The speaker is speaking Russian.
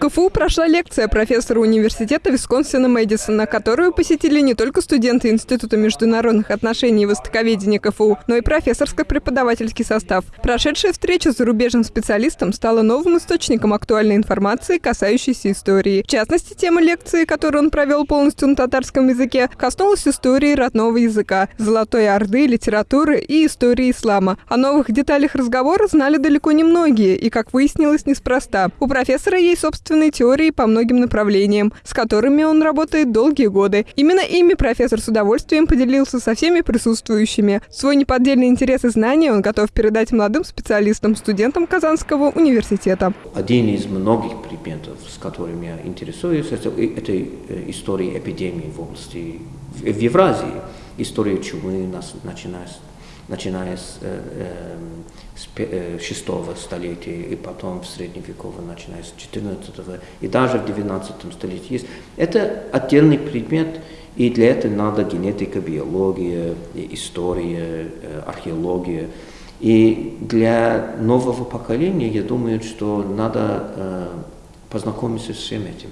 КФУ прошла лекция профессора университета Висконсина Мэдисона, которую посетили не только студенты Института международных отношений и востоковедения КФУ, но и профессорско-преподавательский состав. Прошедшая встреча с зарубежным специалистом стала новым источником актуальной информации, касающейся истории. В частности, тема лекции, которую он провел полностью на татарском языке, коснулась истории родного языка, Золотой Орды, литературы и истории ислама. О новых деталях разговора знали далеко не многие, и, как выяснилось, неспроста. У профессора есть собственные теории по многим направлениям, с которыми он работает долгие годы. Именно ими профессор с удовольствием поделился со всеми присутствующими. Свой неподдельный интерес и знания он готов передать молодым специалистам, студентам Казанского университета. Один из многих предметов, с которыми я интересуюсь, это, это э, история эпидемии в области, в Евразии, история чумы, начиная с начиная с, э, эм, с 6 столетия и потом в средневековом, начиная с 14 и даже в 19 столетии есть. Это отдельный предмет, и для этого надо генетика, биология, история, э, археология. И для нового поколения, я думаю, что надо э, познакомиться с всем этим.